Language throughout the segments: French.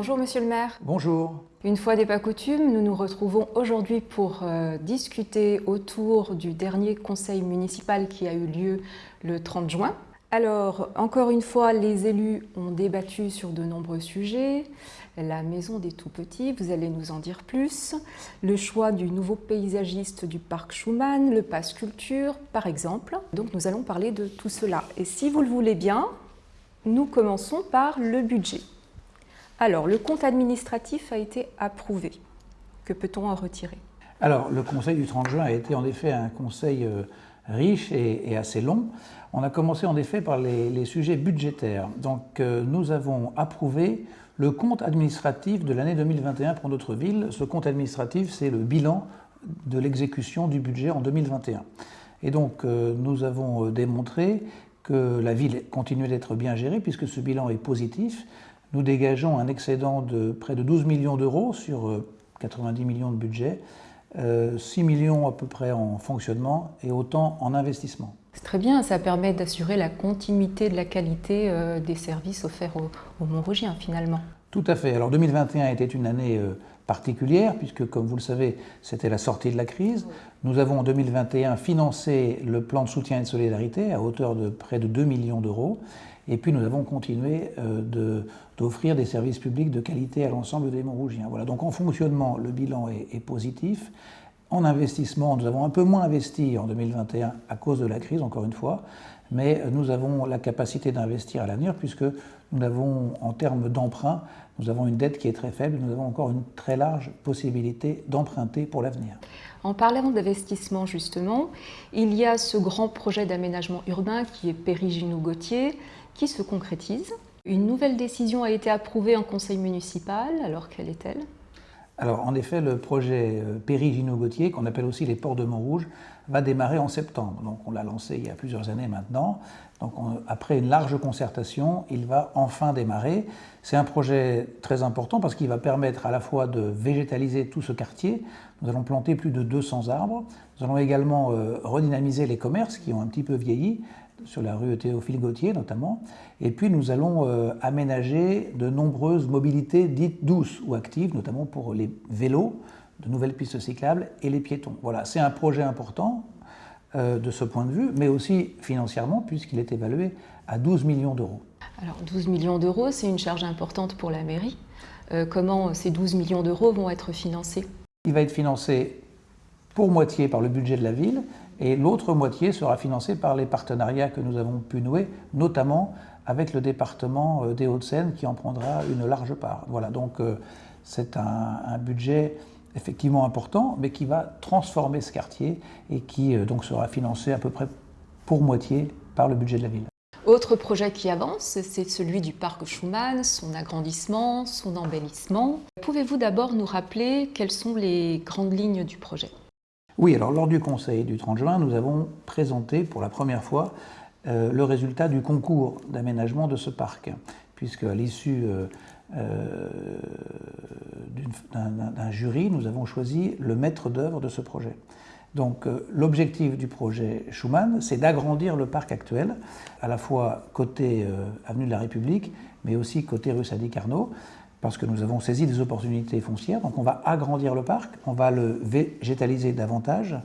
Bonjour Monsieur le maire. Bonjour. Une fois n'est pas coutume, nous nous retrouvons aujourd'hui pour euh, discuter autour du dernier conseil municipal qui a eu lieu le 30 juin. Alors, encore une fois, les élus ont débattu sur de nombreux sujets. La maison des tout-petits, vous allez nous en dire plus. Le choix du nouveau paysagiste du parc Schumann, le passe culture, par exemple. Donc nous allons parler de tout cela. Et si vous le voulez bien, nous commençons par le budget. Alors, le compte administratif a été approuvé. Que peut-on en retirer? Alors, le conseil du 30 juin a été en effet un conseil euh, riche et, assez long. On a commencé en effet par les, sujets budgétaires. Donc, euh, nous avons approuvé le compte administratif de l'année 2021 pour notre ville. Ce compte administratif, c'est le bilan de l'exécution du budget en 2021. Et donc, euh, nous avons démontré que la ville continue d'être bien gérée puisque ce bilan est positif nous dégageons un excédent de près de 12 millions d'euros sur 90 euh, millions de budget, 6 euh, millions à peu près en fonctionnement et autant en investissement. C'est très bien, ça permet d'assurer la continuité de la qualité euh, des services offerts aux, Montrogiens finalement. Tout à fait. Alors 2021 était une année particulière puisque comme vous le savez c'était la sortie de la crise. Nous avons en 2021 financé le plan de soutien et de solidarité à hauteur de près de 2 millions d'euros et puis nous avons continué euh, d'offrir des services publics de qualité à l'ensemble des Montrougiens. Voilà, donc en fonctionnement, le bilan est, positif. En investissement, nous avons un peu moins investi en 2021 à cause de la crise, encore une fois, mais nous avons la capacité d'investir à l'avenir puisque nous avons, en termes d'emprunt, nous avons une dette qui est très faible, nous avons encore une très large possibilité d'emprunter pour l'avenir. En parlant d'investissement justement, il y a ce grand projet d'aménagement urbain qui est Périgino-Gauthier, qui se concrétise. Une nouvelle décision a été approuvée en conseil municipal, alors quelle est-elle? Alors en effet, le projet euh, Périgino-Gauthier, qu'on appelle aussi les ports de Montrouge, va démarrer en septembre. Donc on l'a lancé il y a plusieurs années maintenant. Donc après une large concertation, il va enfin démarrer. C'est un projet très important parce qu'il va permettre à la fois de végétaliser tout ce quartier. Nous allons planter plus de 200 arbres. Nous allons également euh, redynamiser les commerces qui ont un petit peu vieilli sur la rue Théophile Gautier notamment. Et puis nous allons euh, aménager de nombreuses mobilités dites douces ou actives, notamment pour les vélos, de nouvelles pistes cyclables et les piétons. Voilà, c'est un projet important euh, de ce point de vue, mais aussi financièrement, puisqu'il est évalué à 12 millions d'euros. Alors 12 millions d'euros, c'est une charge importante pour la mairie. Euh, comment ces 12 millions d'euros vont être financés? Il va être financé pour moitié par le budget de la ville, et l'autre moitié sera financée par les partenariats que nous avons pu nouer, notamment avec le département euh, des Hauts-de-Seine qui en prendra une large part. Voilà, donc euh, c'est un, budget effectivement important, mais qui va transformer ce quartier et qui euh, donc sera financé à peu près pour moitié par le budget de la ville. Autre projet qui avance, c'est celui du parc Schumann, son agrandissement, son embellissement. Pouvez-vous d'abord nous rappeler quelles sont les grandes lignes du projet? Oui, alors lors du conseil du 30 juin, nous avons présenté pour la première fois euh, le résultat du concours d'aménagement de ce parc, puisque à l'issue euh, euh, d'un jury, nous avons choisi le maître d'œuvre de ce projet. Donc l'objectif du projet Schumann, c'est d'agrandir le parc actuel, à la fois côté Avenue de la République, mais aussi côté rue Sadi Carnot, parce que nous avons saisi des opportunités foncières. Donc on va agrandir le parc, on va le végétaliser davantage,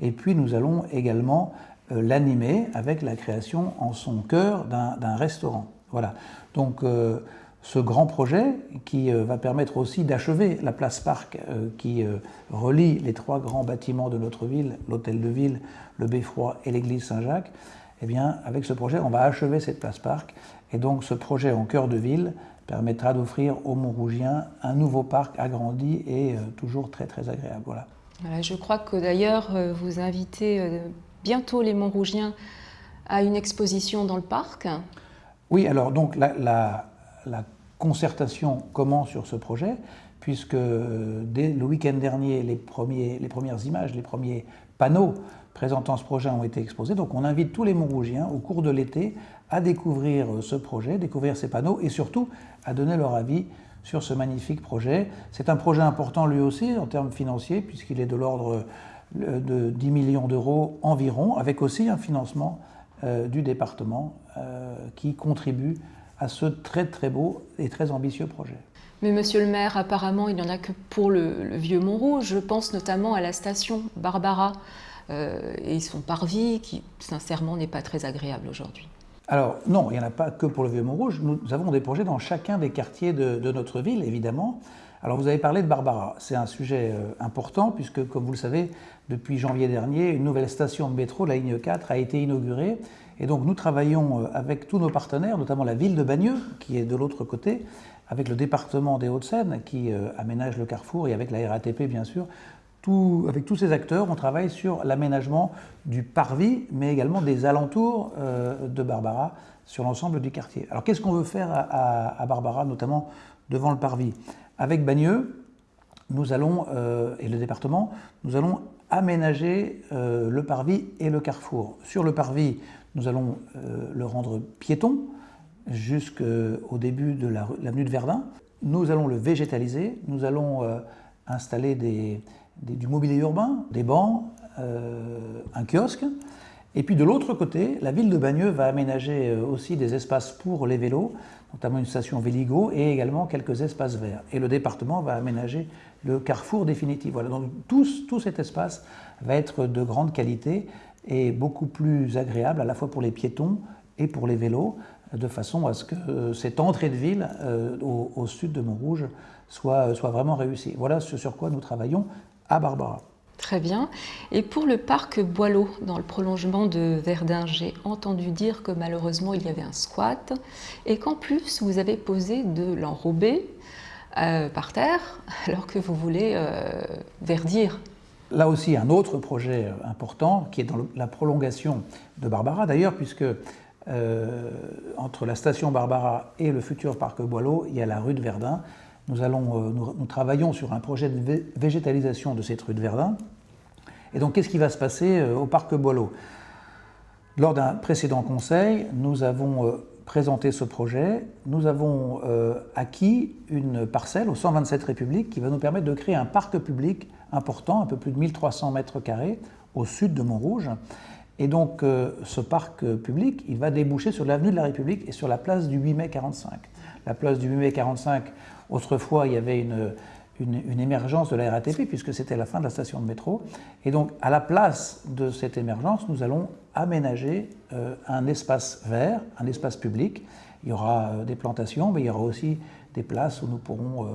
et puis nous allons également euh, l'animer avec la création en son cœur d'un restaurant. Voilà. Donc euh, ce grand projet qui euh, va permettre aussi d'achever la place Parc qui relie les trois grands bâtiments de notre ville, l'hôtel de ville, le Beffroi et l'église Saint-Jacques, eh bien avec ce projet on va achever cette place Parc et donc ce projet en cœur de ville permettra d'offrir aux Montrougiens un nouveau parc agrandi et euh, toujours très très agréable. Voilà. je crois que d'ailleurs euh, vous invitez euh, bientôt les Montrougiens à une exposition dans le parc. Oui, alors donc la, concertation commence sur ce projet puisque dès le week-end dernier, les, premiers, les premières images, les premiers panneaux présentant ce projet ont été exposés. Donc on invite tous les Montrougiens au cours de l'été à découvrir ce projet, découvrir ces panneaux et surtout à donner leur avis sur ce magnifique projet. C'est un projet important lui aussi en termes financiers puisqu'il est de l'ordre euh, de 10 millions d'euros environ, avec aussi un financement euh, du département euh, qui contribue à ce très très beau et très ambitieux projet. Mais monsieur le maire, apparemment, il n'y en a que pour le, vieux Montrouge. Je pense notamment à la station Barbara euh, et son parvis qui, sincèrement, n'est pas très agréable aujourd'hui. Alors non, il n'y en a pas que pour le vieux Montrouge. Nous avons des projets dans chacun des quartiers de, notre ville, évidemment. Alors vous avez parlé de Barbara. C'est un sujet euh, important puisque, comme vous le savez, depuis janvier dernier, une nouvelle station de métro, la ligne 4, a été inaugurée. Et donc nous travaillons euh, avec tous nos partenaires, notamment la ville de Bagneux, qui est de l'autre côté, avec le département des Hauts-de-Seine qui euh, aménage le carrefour et avec la RATP bien sûr. Avec tous ces acteurs, on travaille sur l'aménagement du parvis, mais également des alentours euh, de Barbara sur l'ensemble du quartier. Alors qu'est-ce qu'on veut faire à, Barbara, notamment devant le parvis? Avec Bagneux, nous allons, euh, et le département, nous allons aménager le parvis et le carrefour. Sur le parvis, nous allons le rendre piéton, jusqu'au début de l'avenue de Verdun. Nous allons le végétaliser, nous allons euh, du mobilier urbain, des bancs, euh, un kiosque. Et puis de l'autre côté, la ville de Bagneux va aménager euh, aussi des espaces pour les vélos, notamment une station Véligo et également quelques espaces verts. Et le département va aménager le carrefour définitif. Voilà, donc tout, cet espace va être de grande qualité et beaucoup plus agréable à la fois pour les piétons et pour les vélos, de façon à ce que euh, cette entrée de ville au, sud de Montrouge soit, soit vraiment réussie. Voilà ce sur quoi nous travaillons à Barbara. Très bien. Et pour le parc Boileau, dans le prolongement de Verdun, j'ai entendu dire que malheureusement il y avait un squat et qu'en plus vous avez posé de l'enrobé euh, par terre alors que vous voulez verdir. Là aussi, un autre projet important qui est dans la prolongation de Barbara d'ailleurs, puisque euh, entre la station Barbara et le futur parc Boileau, il y a la rue de Verdun. Euh, nous, travaillons sur un projet de végétalisation de cette rue de Verdun. Et donc, qu'est-ce qui va se passer euh, au parc Boileau? Lors d'un précédent conseil, nous avons présenté ce projet. Nous avons acquis une parcelle au 127 République qui va nous permettre de créer un parc public important, un peu plus de 1300 mètres carrés, au sud de Montrouge. Et donc, euh, ce parc euh, public, il va déboucher sur l'avenue de la République et sur la place du 8 mai 45. La place du 8 mai 45, autrefois, il y avait une, une, émergence de la RATP, puisque c'était la fin de la station de métro. Et donc, à la place de cette émergence, nous allons aménager euh, un espace vert, un espace public. Il y aura des plantations, mais il y aura aussi des places où nous pourrons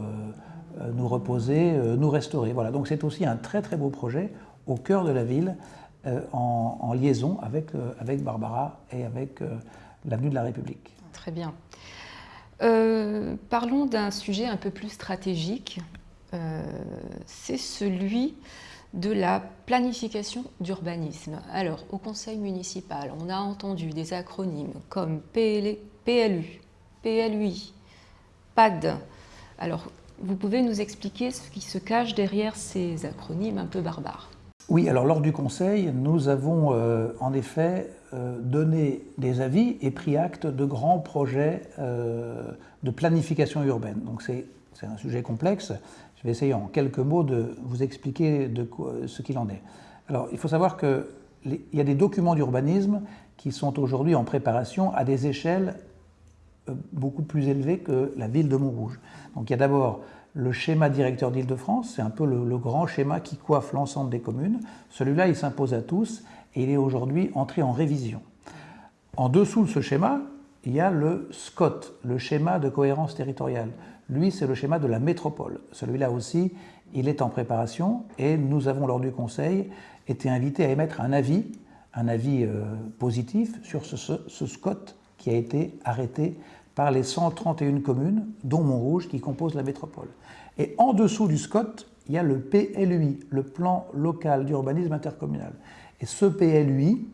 nous reposer, nous restaurer. Voilà, donc c'est aussi un très très beau projet au cœur de la ville, euh, en, liaison avec, euh, avec Barbara et avec euh, l'avenue de la République. Très bien. Parlons d'un sujet un peu plus stratégique. C'est celui de la planification d'urbanisme. Alors, au conseil municipal, on a entendu des acronymes comme PLU, PLUI, PAD. Alors, vous pouvez nous expliquer ce qui se cache derrière ces acronymes un peu barbares oui, alors lors du Conseil, nous avons euh, en effet euh, donné des avis et pris acte de grands projets euh, de planification urbaine. Donc c'est un sujet complexe. Je vais essayer en quelques mots de vous expliquer de ce qu'il en est. Alors il faut savoir qu'il y a des documents d'urbanisme qui sont aujourd'hui en préparation à des échelles beaucoup plus élevées que la ville de Montrouge. Donc il y a d'abord le schéma directeur d'Île-de-France, c'est un peu le, grand schéma qui coiffe l'ensemble des communes. Celui-là, il s'impose à tous et il est aujourd'hui entré en révision. En dessous de ce schéma, il y a le SCOT, le schéma de cohérence territoriale. Lui, c'est le schéma de la métropole. Celui-là aussi, il est en préparation et nous avons, lors du Conseil, été invités à émettre un avis, un avis euh, positif sur ce, ce SCOT qui a été arrêté par les 131 communes, dont Montrouge, qui composent la métropole. Et en dessous du SCOT, il y a le PLUI, le plan local d'urbanisme intercommunal. Et ce PLUI,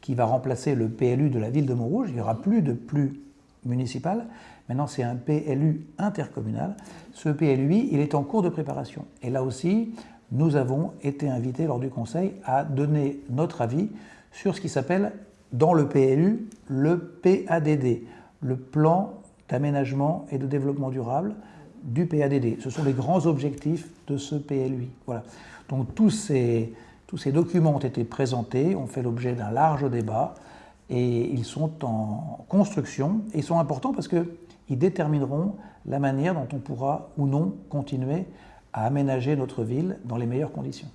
qui va remplacer le PLU de la ville de Montrouge, il n'y aura plus de plus municipal, maintenant c'est un PLU intercommunal. Ce PLUI, il est en cours de préparation. Et là aussi, nous avons été invités lors du Conseil à donner notre avis sur ce qui s'appelle, dans le PLU, le PADD, le plan d'aménagement et de développement durable du PADD. Ce sont les grands objectifs de ce PLUI. Voilà. Donc tous ces, documents ont été présentés, ont fait l'objet d'un large débat et ils sont en construction et ils sont importants parce qu'ils détermineront la manière dont on pourra ou non continuer à aménager notre ville dans les meilleures conditions.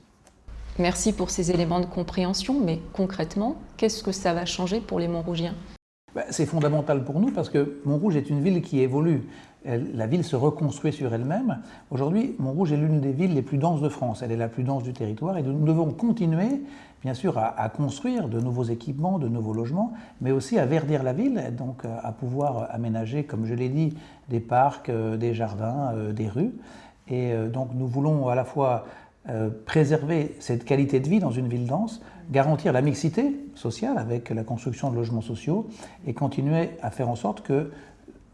Merci pour ces éléments de compréhension, mais concrètement, qu'est-ce que ça va changer pour les Montrougiens? Ben, C'est fondamental pour nous parce que Montrouge est une ville qui évolue. la ville se reconstruit sur elle-même. Aujourd'hui, Montrouge est l'une des villes les plus denses de France. Elle est la plus dense du territoire et nous devons continuer, bien sûr, à, construire de nouveaux équipements, de nouveaux logements, mais aussi à verdir la ville, donc à pouvoir aménager, comme je l'ai dit, des parcs, euh, des jardins, euh, des rues. Et euh, donc nous voulons à la fois euh, préserver cette qualité de vie dans une ville dense, garantir la mixité sociale avec la construction de logements sociaux et continuer à faire en sorte que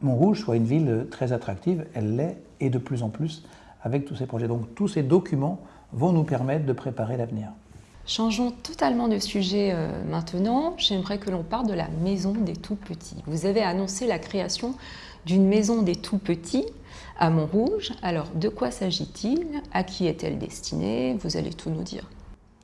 Montrouge soit une ville très attractive. Elle l'est et de plus en plus avec tous ces projets. Donc tous ces documents vont nous permettre de préparer l'avenir. Changeons totalement de sujet euh, maintenant. J'aimerais que l'on parle de la maison des tout petits. Vous avez annoncé la création d'une maison des tout petits à Montrouge. Alors, de quoi s'agit-il? À qui est-elle destinée? Vous allez tout nous dire.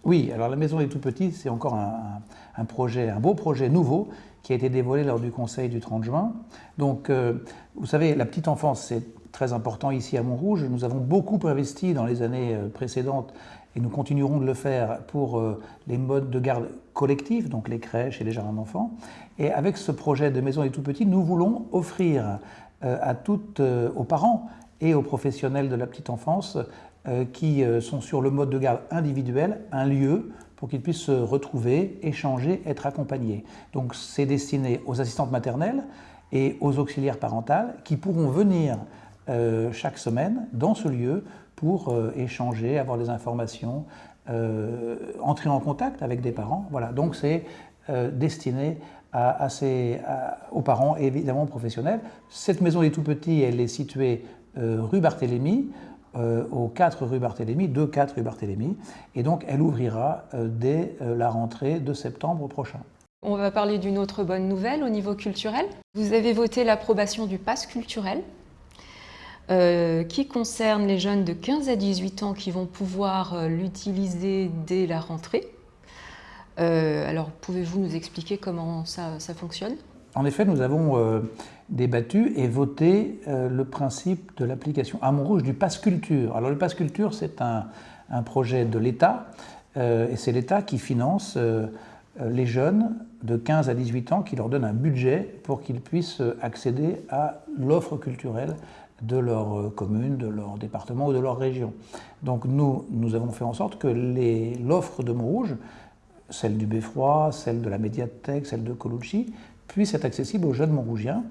Oui, alors la Maison des Tout-Petits, c'est encore un, projet, un beau projet nouveau qui a été dévoilé lors du Conseil du 30 juin. Donc, euh, vous savez, la petite enfance, c'est très important ici à Montrouge. Nous avons beaucoup investi dans les années euh, précédentes et nous continuerons de le faire pour euh, les modes de garde collectifs, donc les crèches et les jardins d'enfants. Et avec ce projet de Maison des Tout-Petits, nous voulons offrir euh, à toutes, euh, aux parents et aux professionnels de la petite enfance qui sont sur le mode de garde individuel, un lieu pour qu'ils puissent se retrouver, échanger, être accompagnés. Donc c'est destiné aux assistantes maternelles et aux auxiliaires parentales qui pourront venir chaque semaine dans ce lieu pour échanger, avoir des informations, entrer en contact avec des parents. Voilà, donc c'est destiné aux parents et évidemment aux professionnels. Cette maison des tout-petits, elle est située euh, rue Barthélemy, euh, au 4 rue Barthélemy, 2-4 rue Barthélemy, et donc elle ouvrira euh, dès la rentrée de septembre prochain. On va parler d'une autre bonne nouvelle au niveau culturel. Vous avez voté l'approbation du pass culturel, qui concerne les jeunes de 15 à 18 ans qui vont pouvoir l'utiliser dès la rentrée. Euh, alors, pouvez-vous nous expliquer comment ça, fonctionne? En effet, nous avons euh, débattu et voté euh, le principe de l'application à Montrouge du Pass Culture. Alors, le Pass Culture, c'est un, projet de l'État, et c'est l'État qui finance les jeunes de 15 à 18 ans, qui leur donne un budget pour qu'ils puissent accéder à l'offre culturelle de leur commune, de leur département ou de leur région. Donc nous, nous avons fait en sorte que l'offre de Montrouge celle du Beffroi, celle de la médiathèque, celle de Colucci, puissent être accessibles aux jeunes montrougiens.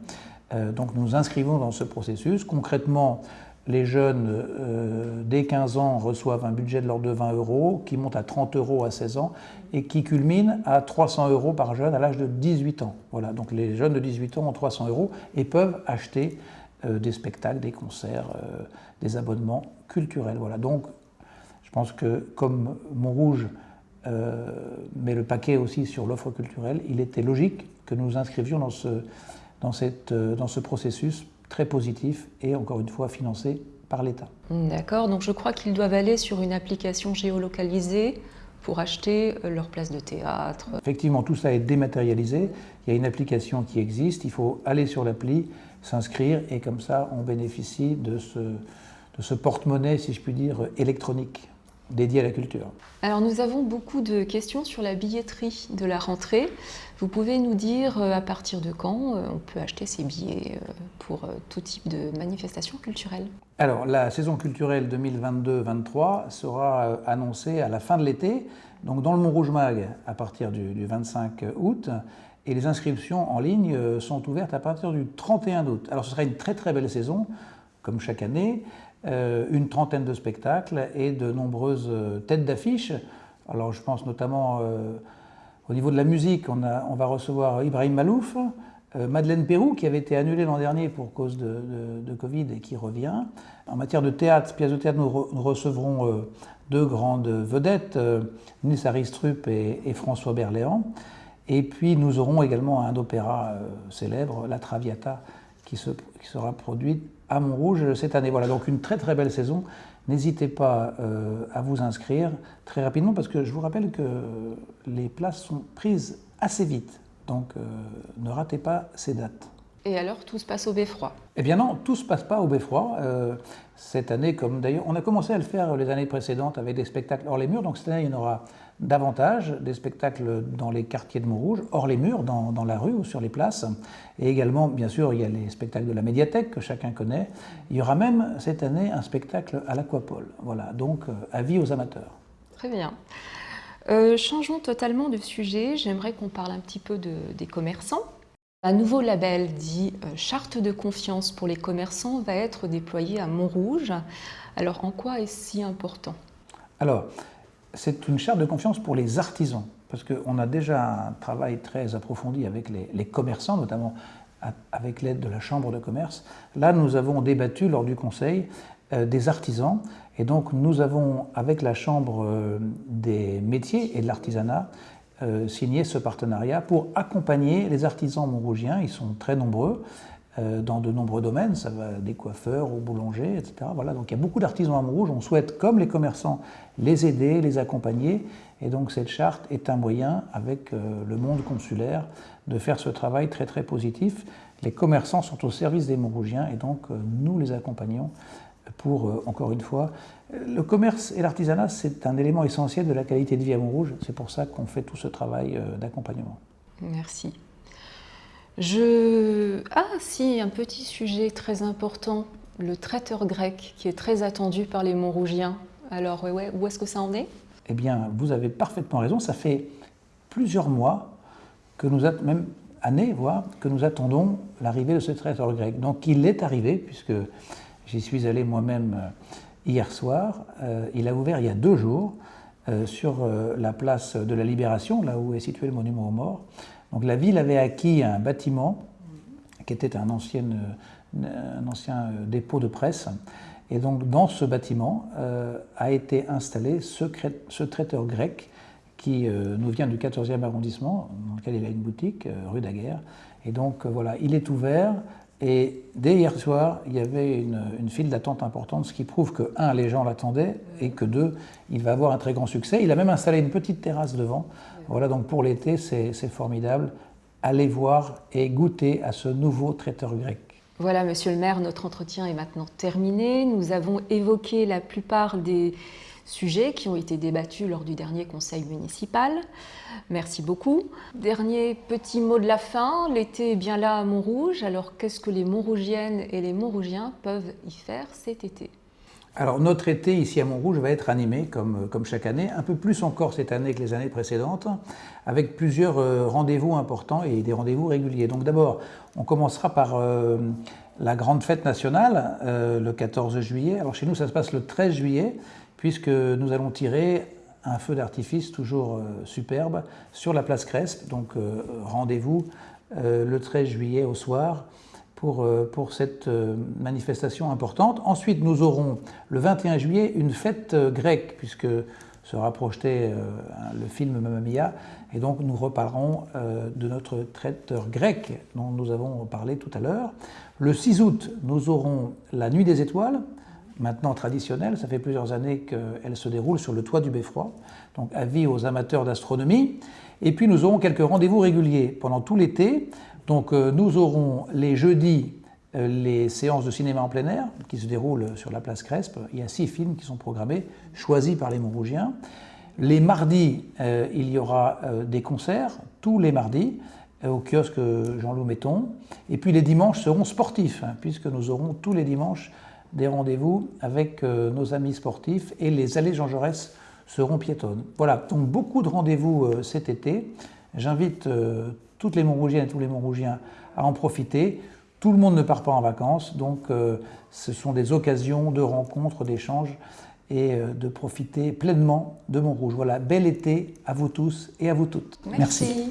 Euh, donc nous inscrivons dans ce processus. Concrètement, les jeunes euh, dès 15 ans reçoivent un budget de l'ordre de 20 euros qui monte à 30 euros à 16 ans et qui culmine à 300 euros par jeune à l'âge de 18 ans. Voilà, donc les jeunes de 18 ans ont 300 euros et peuvent acheter euh, des spectacles, des concerts, des abonnements culturels. Voilà, donc je pense que comme Montrouge euh, mais le paquet aussi sur l'offre culturelle, il était logique que nous inscrivions dans ce, dans, cette, euh, dans ce processus très positif et encore une fois financé par l'État. D'accord, donc je crois qu'ils doivent aller sur une application géolocalisée pour acheter euh, leur place de théâtre. Effectivement, tout ça est dématérialisé. Il y a une application qui existe. Il faut aller sur l'appli, s'inscrire et comme ça, on bénéficie de ce, de ce porte-monnaie, si je puis dire, électronique dédié à la culture. Alors nous avons beaucoup de questions sur la billetterie de la rentrée. Vous pouvez nous dire euh, à partir de quand euh, on peut acheter ces billets euh, pour tout type de manifestation culturelle Alors la saison culturelle 2022-23 sera annoncée à la fin de l'été, donc dans le Mont-Rouge Mag à partir du, 25 août. Et les inscriptions en ligne sont ouvertes à partir du 31 août. Alors ce sera une très très belle saison, comme chaque année. Euh, une trentaine de spectacles et de nombreuses euh, têtes d'affiche. Alors je pense notamment euh, au niveau de la musique, on, va recevoir Ibrahim Malouf, Madeleine Pérou qui avait été annulée l'an dernier pour cause de, Covid et qui revient. En matière de théâtre, pièce de théâtre, nous, recevrons deux grandes vedettes, Nils Aristrup et, François Berléand. Et puis nous aurons également un opéra célèbre, La Traviata, qui, sera produite à Montrouge cette année. Voilà, donc une très très belle saison. N'hésitez pas euh, à vous inscrire très rapidement parce que je vous rappelle que les places sont prises assez vite. Donc ne ratez pas ces dates. Et alors, tout se passe au beffroi Eh bien non, tout ne se passe pas au beffroi. cette année, comme d'ailleurs, on a commencé à le faire les années précédentes avec des spectacles hors les murs, donc cette année, il y en aura davantage, des spectacles dans les quartiers de Montrouge, hors les murs, dans, dans, la rue ou sur les places. Et également, bien sûr, il y a les spectacles de la médiathèque que chacun connaît. Il y aura même cette année un spectacle à l'Aquapole. Voilà, donc avis aux amateurs. Très bien. Euh, changeons totalement de sujet. J'aimerais qu'on parle un petit peu de, des commerçants. Un nouveau label dit euh, Charte de confiance pour les commerçants va être déployé à Montrouge. Alors, en quoi est-ce si important? Alors, c'est une charte de confiance pour les artisans, parce qu'on a déjà un travail très approfondi avec les, commerçants, notamment avec l'aide de la Chambre de commerce. Là, nous avons débattu lors du Conseil euh, des artisans, et donc nous avons, avec la Chambre euh, des métiers et de l'artisanat, euh, signé ce partenariat pour accompagner les artisans montrougiens, ils sont très nombreux, dans de nombreux domaines, ça va des coiffeurs aux boulangers, etc. Voilà, donc il y a beaucoup d'artisans à Montrouge, on souhaite, comme les commerçants, les aider, les accompagner, et donc cette charte est un moyen, avec le monde consulaire, de faire ce travail très très positif. Les commerçants sont au service des Montrougiens, et donc nous les accompagnons pour, euh, encore une fois, le commerce et l'artisanat, c'est un élément essentiel de la qualité de vie à Montrouge. C'est pour ça qu'on fait tout ce travail euh, d'accompagnement. Merci. Je... Ah si, un petit sujet très important, le traiteur grec, qui est très attendu par les Montrougiens. Alors, ouais, où est-ce que ça en est? Eh bien, vous avez parfaitement raison. Ça fait plusieurs mois, que nous même années, voire, que nous attendons l'arrivée de ce traiteur grec. Donc, il est arrivé, puisque J'y suis allé moi-même euh, hier soir. Euh, il a ouvert il y a deux jours euh, sur la place de la Libération, là où est situé le monument aux morts. Donc la ville avait acquis un bâtiment qui était un ancien, un ancien dépôt de presse. Et donc dans ce bâtiment a été installé ce, ce traiteur grec qui nous vient du 14e arrondissement, dans lequel il a une boutique, rue Daguerre. Et donc voilà, il est ouvert et dès hier soir, il y avait une, file d'attente importante, ce qui prouve que, un, les gens l'attendaient, et que, deux, il va avoir un très grand succès. Il a même installé une petite terrasse devant. Voilà, donc pour l'été, c'est formidable. Allez voir et goûter à ce nouveau traiteur grec. Voilà, monsieur le maire, notre entretien est maintenant terminé. Nous avons évoqué la plupart des sujets qui ont été débattus lors du dernier conseil municipal. Merci beaucoup. Dernier petit mot de la fin, l'été est bien là à Montrouge, alors qu'est-ce que les Montrougiennes et les Montrougiens peuvent y faire cet été? Alors notre été ici à Montrouge va être animé comme, comme chaque année, un peu plus encore cette année que les années précédentes, avec plusieurs euh, rendez-vous importants et des rendez-vous réguliers. Donc d'abord, on commencera par euh, la grande fête nationale euh, le 14 juillet. Alors chez nous, ça se passe le 13 juillet puisque nous allons tirer un feu d'artifice toujours euh, superbe sur la place Crespe. Donc euh, rendez-vous euh, le 13 juillet au soir pour, cette manifestation importante. Ensuite, nous aurons le 21 juillet une fête grecque, puisque sera projeté le film Mamma Mia, et donc nous reparlerons de notre traiteur grec dont nous avons parlé tout à l'heure. Le 6 août, nous aurons la Nuit des Étoiles, maintenant traditionnelle. Ça fait plusieurs années qu'elle se déroule sur le toit du Beffroi. Donc avis aux amateurs d'astronomie. Et puis nous aurons quelques rendez-vous réguliers pendant tout l'été. Donc euh, nous aurons les jeudis euh, les séances de cinéma en plein air qui se déroulent sur la place Crespe. Il y a six films qui sont programmés, choisis par les Montrougiens. Les mardis, euh, il y aura des concerts, tous les mardis, au kiosque Jean-Loup Metton. Et puis les dimanches seront sportifs, hein, puisque nous aurons tous les dimanches des rendez-vous avec euh, nos amis sportifs et les allées Jean Jaurès seront piétonnes. Voilà, donc beaucoup de rendez-vous euh, cet été. J'invite euh, toutes les Montrougiennes et tous les Montrougiens à en profiter. Tout le monde ne part pas en vacances, donc ce sont des occasions de rencontres, d'échanges et de profiter pleinement de Montrouge. Voilà, bel été à vous tous et à vous toutes. Merci.